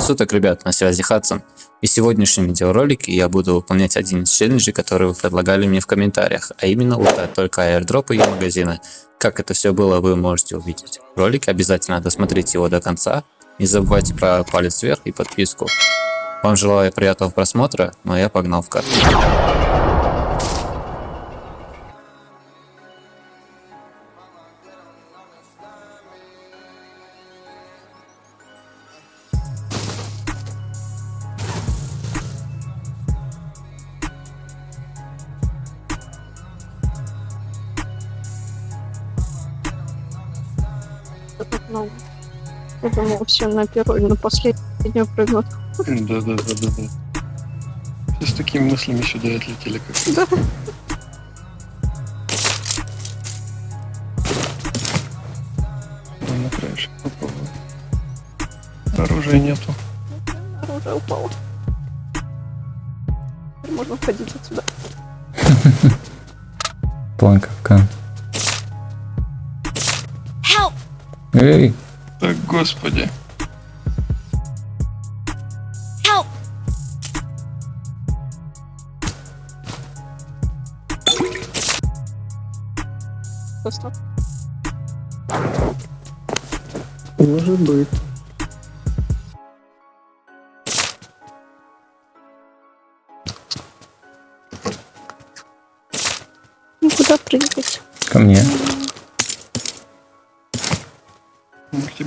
Времени суток, ребят, на связи Хадсон. И в сегодняшнем видеоролике я буду выполнять один из челленджей, которые вы предлагали мне в комментариях, а именно лутать только аирдропы и магазины. Как это все было, вы можете увидеть в ролике, обязательно досмотрите его до конца. Не забывайте про палец вверх и подписку. Вам желаю приятного просмотра, ну а я погнал в карту. Много. Я думала, все на первую на последнюю прыгнут. Да, да, да, да, да. Все с такими мыслями сюда отлетели, как Да. Ну, на краешек попробую. Оружия нету. Оружие упало. Теперь можно входить отсюда. План Эй, Так, господи. Help! Может быть. Ну куда прыгать? ко мне.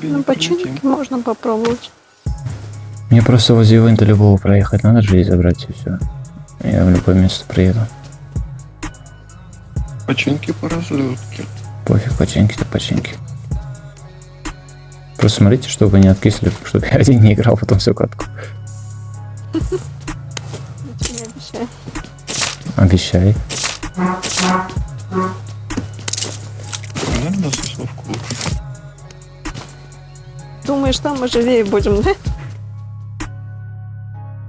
Ну починки можно попробовать. Мне просто возле ивента любого проехать надо же и забрать и все. Я в любое место приеду. Починки по разлетке. Пофиг, починки-то починки. Просто смотрите, чтобы вы не откисли, чтобы я один не играл потом всю катку. Ничего не обещаю. Обещай. Наверное, засовку лучше. Думаешь, там мы живее будем, да?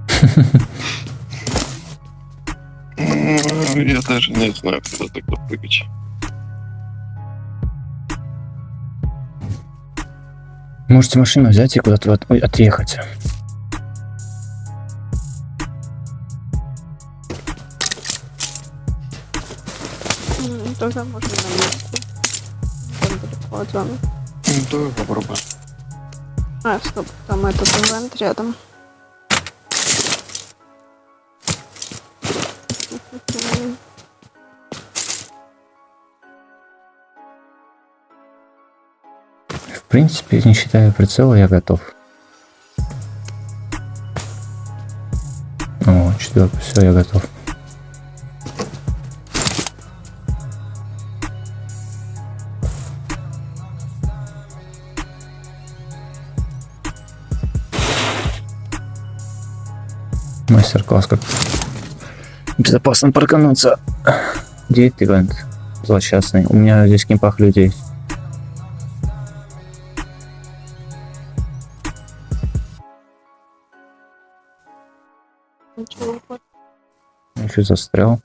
Я даже не знаю, куда тогда прыгать. Можете машину взять и куда-то от- отъехать. Тогда можно на месте. Там далеко от зоны. Ну, давай попробуем. А, стоп, там этот ивент рядом. В принципе, не считая прицела, я готов. О, четвертый, все, я готов. Мастер-класс как безопасно паркануться. Где этот ивент? Злосчастный. У меня здесь кемпах людей. Вот. Еще застрял.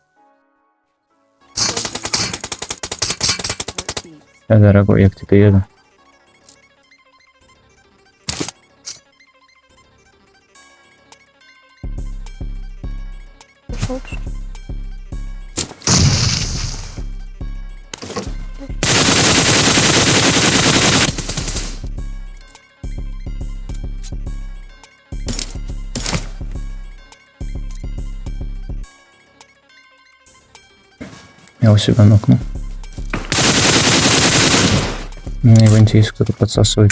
Да, дорогой, я к тебе еду. Я у себя нокну. На ивенте есть кто-то подсасывает.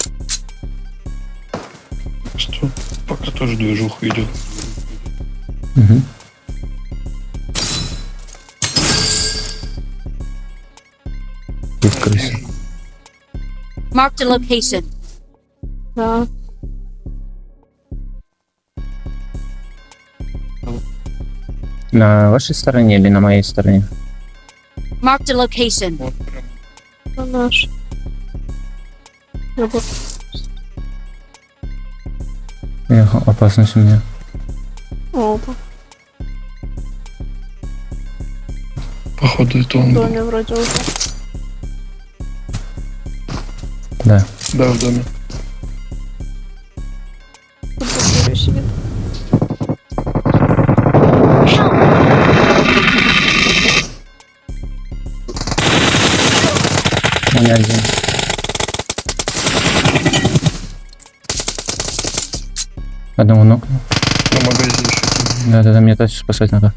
Что? Пока тоже движуха идет. Угу. И в крысе. Marked a location. Да. На вашей стороне или на моей стороне? Marked a location. Вот прям. Это наш. Я бы- Эх, опасность у меня. Опа. Походу это В он был. доме вроде уже. Да. Да, в доме. У меня один. Одного нокнул. На магазин еще кинь. Да-да-да, мне тачку спасать надо.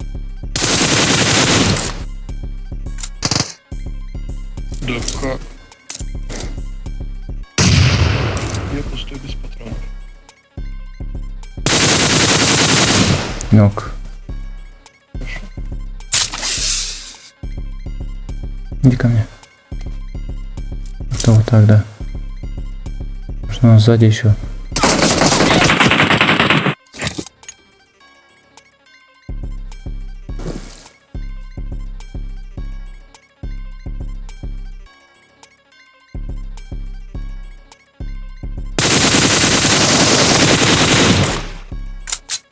Да как? Я пустой без патронов. Нок. Иди ко мне. Что вот так, да? Что у нас сзади еще?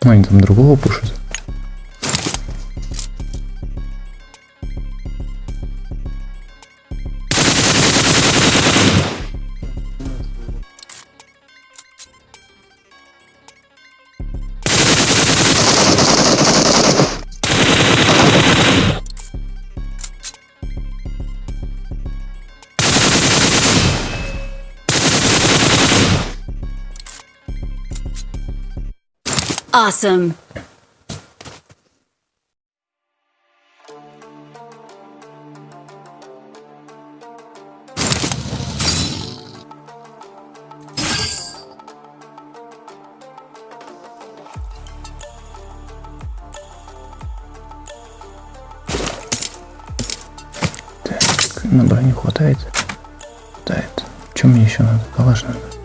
Они там другого пушат. Awesome. Так, на броню хватает? Хватает. Что мне еще надо? Калаш надо.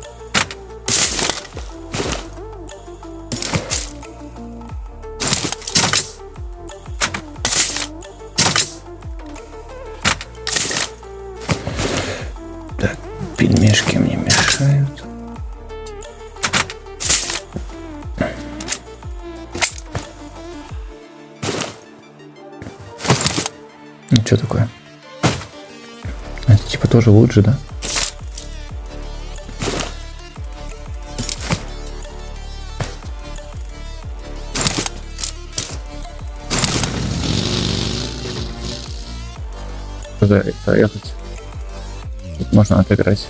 Пельмешки мне мешают. Ну, что такое? Это типа тоже лучше, да? Куда поехать? Тут можно отыграть.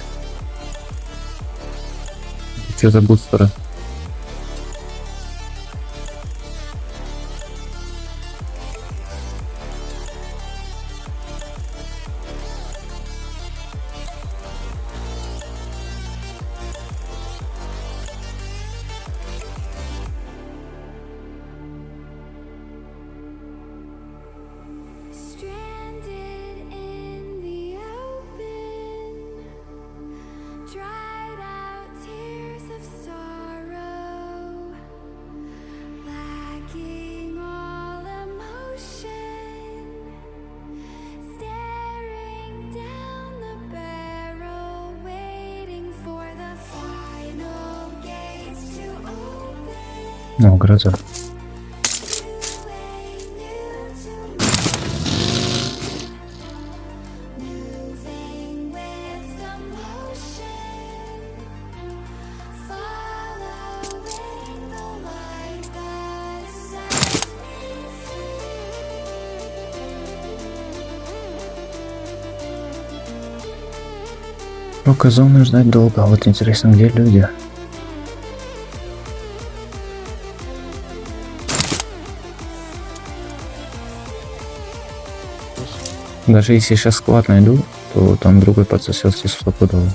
Что за бустеры? Sets me Пока зоны ждать долго, а вот интересно, где люди? Даже если сейчас склад найду, то там другой подсосется стопудово.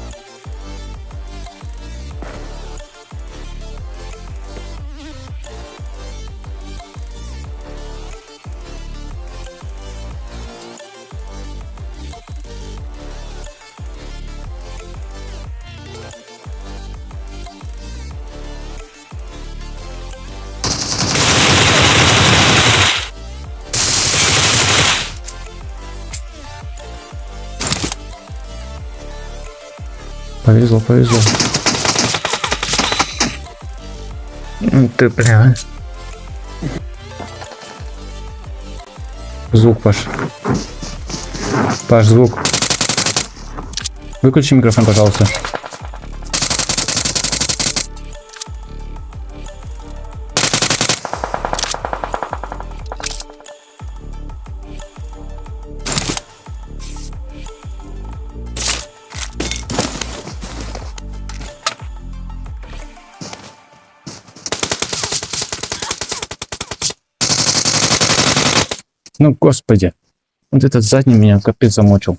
Повезло, повезло. Ну Ты бля. Звук, Паш. Паш, звук. Выключи микрофон, пожалуйста. Ну, господи. Вот этот задний меня капец замочил.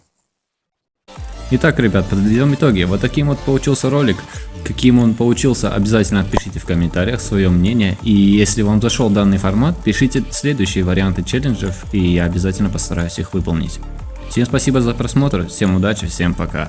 Итак, ребят, подведем итоги. Вот таким вот получился ролик. Каким он получился, обязательно пишите в комментариях свое мнение. И если вам зашел данный формат, пишите следующие варианты челленджев, и я обязательно постараюсь их выполнить. Всем спасибо за просмотр, всем удачи, всем пока.